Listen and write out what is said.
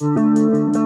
Música